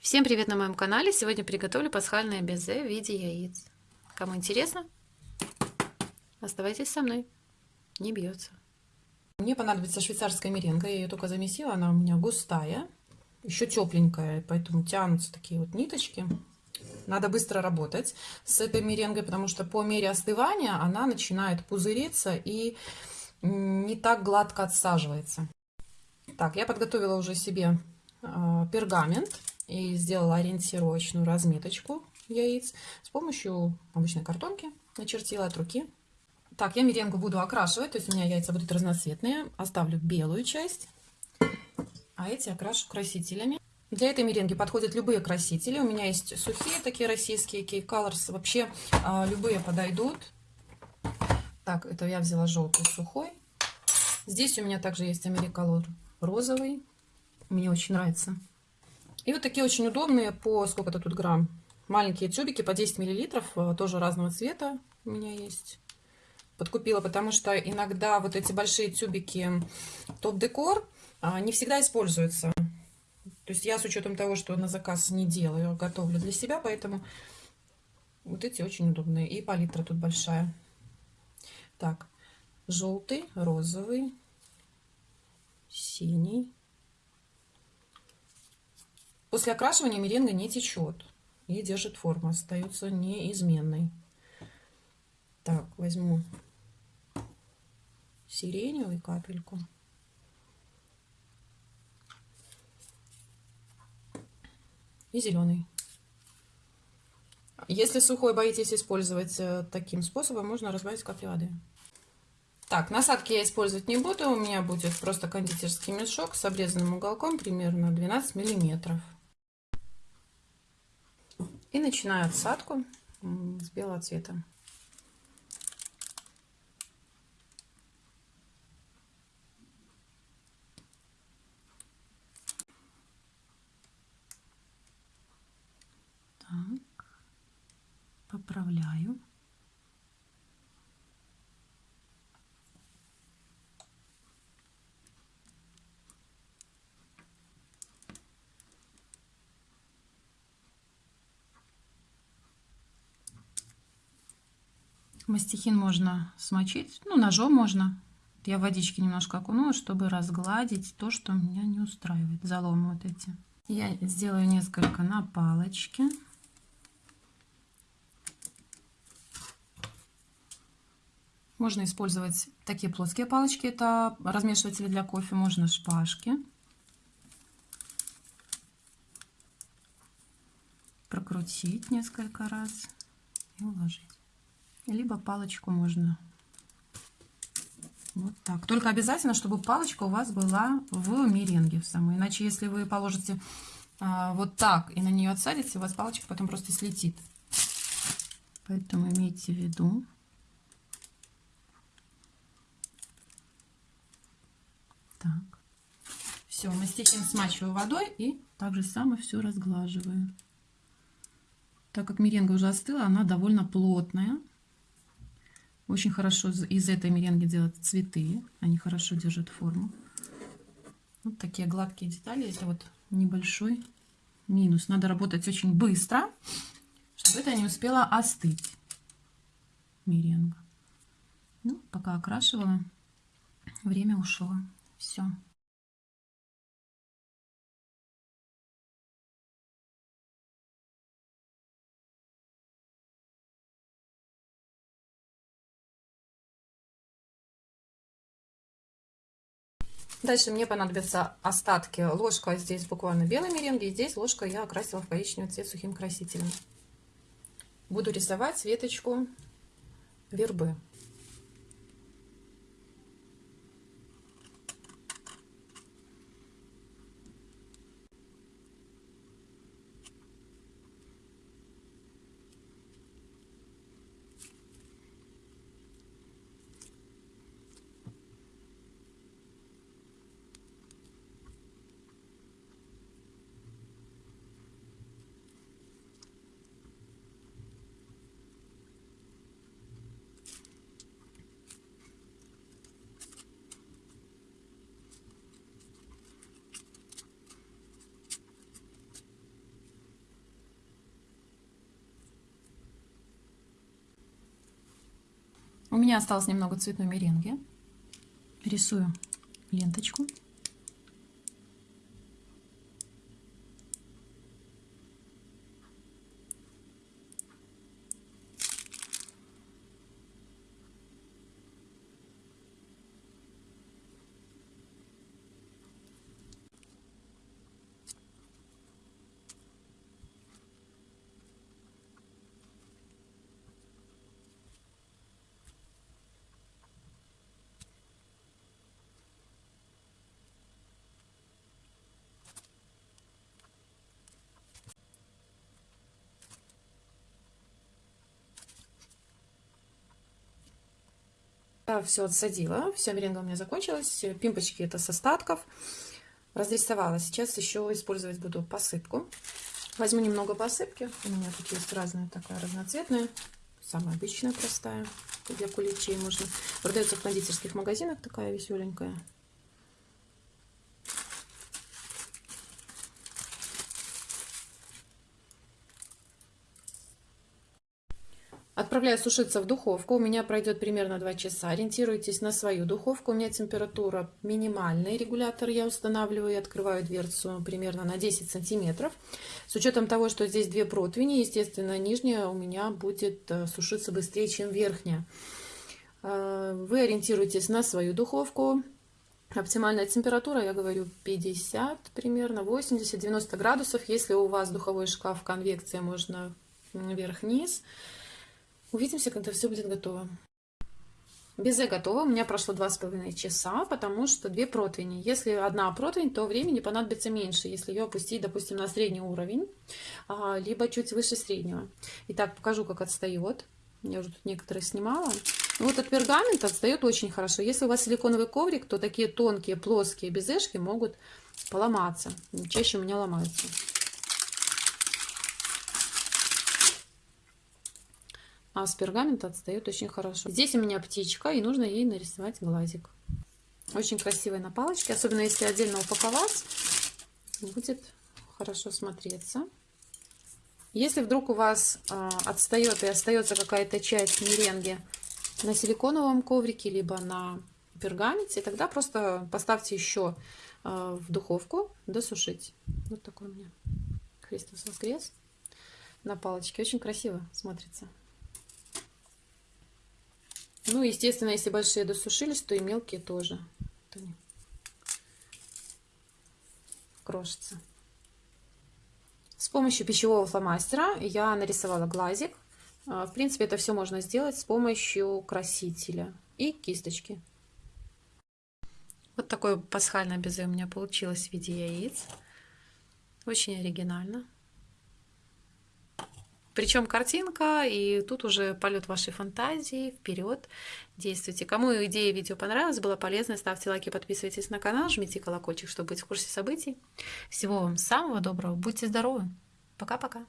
Всем привет на моем канале! Сегодня приготовлю пасхальное безе в виде яиц. Кому интересно, оставайтесь со мной. Не бьется. Мне понадобится швейцарская меренга. Я ее только замесила. Она у меня густая. Еще тепленькая. Поэтому тянутся такие вот ниточки. Надо быстро работать с этой меренгой, потому что по мере остывания она начинает пузыриться и не так гладко отсаживается. Так, я подготовила уже себе э, пергамент и сделала ориентировочную разметочку яиц с помощью обычной картонки. Начертила от руки. Так, я меренгу буду окрашивать, то есть у меня яйца будут разноцветные. Оставлю белую часть, а эти окрашу красителями. Для этой меренги подходят любые красители. У меня есть сухие такие российские, Cake Colors. Вообще а, любые подойдут. Так, это я взяла желтый сухой. Здесь у меня также есть Америколор розовый. Мне очень нравится. И вот такие очень удобные по сколько-то тут грамм. Маленькие тюбики по 10 миллилитров, э, тоже разного цвета у меня есть. Подкупила, потому что иногда вот эти большие тюбики топ-декор а, не всегда используются. То есть я с учетом того, что на заказ не делаю, готовлю для себя, поэтому вот эти очень удобные. И палитра тут большая. Так, желтый, розовый, синий, После окрашивания меренга не течет и держит форму, остается неизменной. Так, возьму сиреневый капельку. И зеленый. Если сухой боитесь использовать э, таким способом, можно разбавить капли воды. Так, насадки я использовать не буду. У меня будет просто кондитерский мешок с обрезанным уголком примерно 12 миллиметров. И начинаю отсадку с белого цвета. Так, поправляю. Мастихин можно смочить, ну, ножом можно. Я водички немножко окунула, чтобы разгладить то, что меня не устраивает. Заломы вот эти. Я сделаю несколько на палочке. Можно использовать такие плоские палочки, это размешиватели для кофе, можно шпажки. Прокрутить несколько раз и уложить либо палочку можно вот так. Только обязательно, чтобы палочка у вас была в меренге в самой. Иначе, если вы положите а, вот так и на нее отсадите, у вас палочка потом просто слетит. Поэтому имейте в виду. Так. Все, мастихин смачиваю водой и так же самое все разглаживаю. Так как меренга уже остыла, она довольно плотная. Очень хорошо из этой меренги делать цветы. Они хорошо держат форму. Вот такие гладкие детали. Это вот небольшой минус. Надо работать очень быстро, чтобы это не успело остыть. Меренга. Ну, пока окрашивала, время ушло. Все. Дальше мне понадобятся остатки. Ложка здесь буквально белой меренги, и здесь ложка я окрасила в коричневый цвет сухим красителем. Буду рисовать веточку вербы. Меня осталось немного цветной меренги. Рисую ленточку. Все отсадила, вся меренга у меня закончилась, пимпочки это с остатков, разрисовала. Сейчас еще использовать буду посыпку. Возьму немного посыпки, у меня тут есть разная такая разноцветная, самая обычная, простая, для куличей можно. Продается в кондитерских магазинах, такая веселенькая. Отправляю сушиться в духовку. У меня пройдет примерно 2 часа. Ориентируйтесь на свою духовку. У меня температура минимальная. Регулятор я устанавливаю и открываю дверцу примерно на 10 сантиметров. С учетом того, что здесь две противни, естественно, нижняя у меня будет э, сушиться быстрее, чем верхняя. Э, вы ориентируйтесь на свою духовку. Оптимальная температура, я говорю, 50 примерно, 80-90 градусов. Если у вас духовой шкаф конвекция, можно вверх-вниз. Увидимся, когда все будет готово. Безе готово. У меня прошло два с половиной часа, потому что две противни. Если одна противень, то времени понадобится меньше, если ее опустить, допустим, на средний уровень, а, либо чуть выше среднего. Итак, покажу, как отстает. Я уже тут некоторые снимала. Ну, вот от пергамента отстает очень хорошо. Если у вас силиконовый коврик, то такие тонкие, плоские безешки могут поломаться. Чаще у меня ломаются. А с пергамента отстает очень хорошо. Здесь у меня птичка, и нужно ей нарисовать глазик. Очень красивая на палочке, особенно если отдельно упаковать, будет хорошо смотреться. Если вдруг у вас э, отстает и остается какая-то часть меренги на силиконовом коврике, либо на пергаменте, тогда просто поставьте еще э, в духовку досушить. Вот такой у меня Христос воскрес на палочке. Очень красиво смотрится. Ну, естественно, если большие досушились, то и мелкие тоже. Крошится. С помощью пищевого фломастера я нарисовала глазик. А, в принципе, это все можно сделать с помощью красителя и кисточки. Вот такое пасхальное безе у меня получилось в виде яиц. Очень оригинально. Причем картинка, и тут уже полет вашей фантазии, вперед, действуйте. Кому идея видео понравилась, была полезна, ставьте лайки, подписывайтесь на канал, жмите колокольчик, чтобы быть в курсе событий. Всего вам самого доброго, будьте здоровы, пока-пока.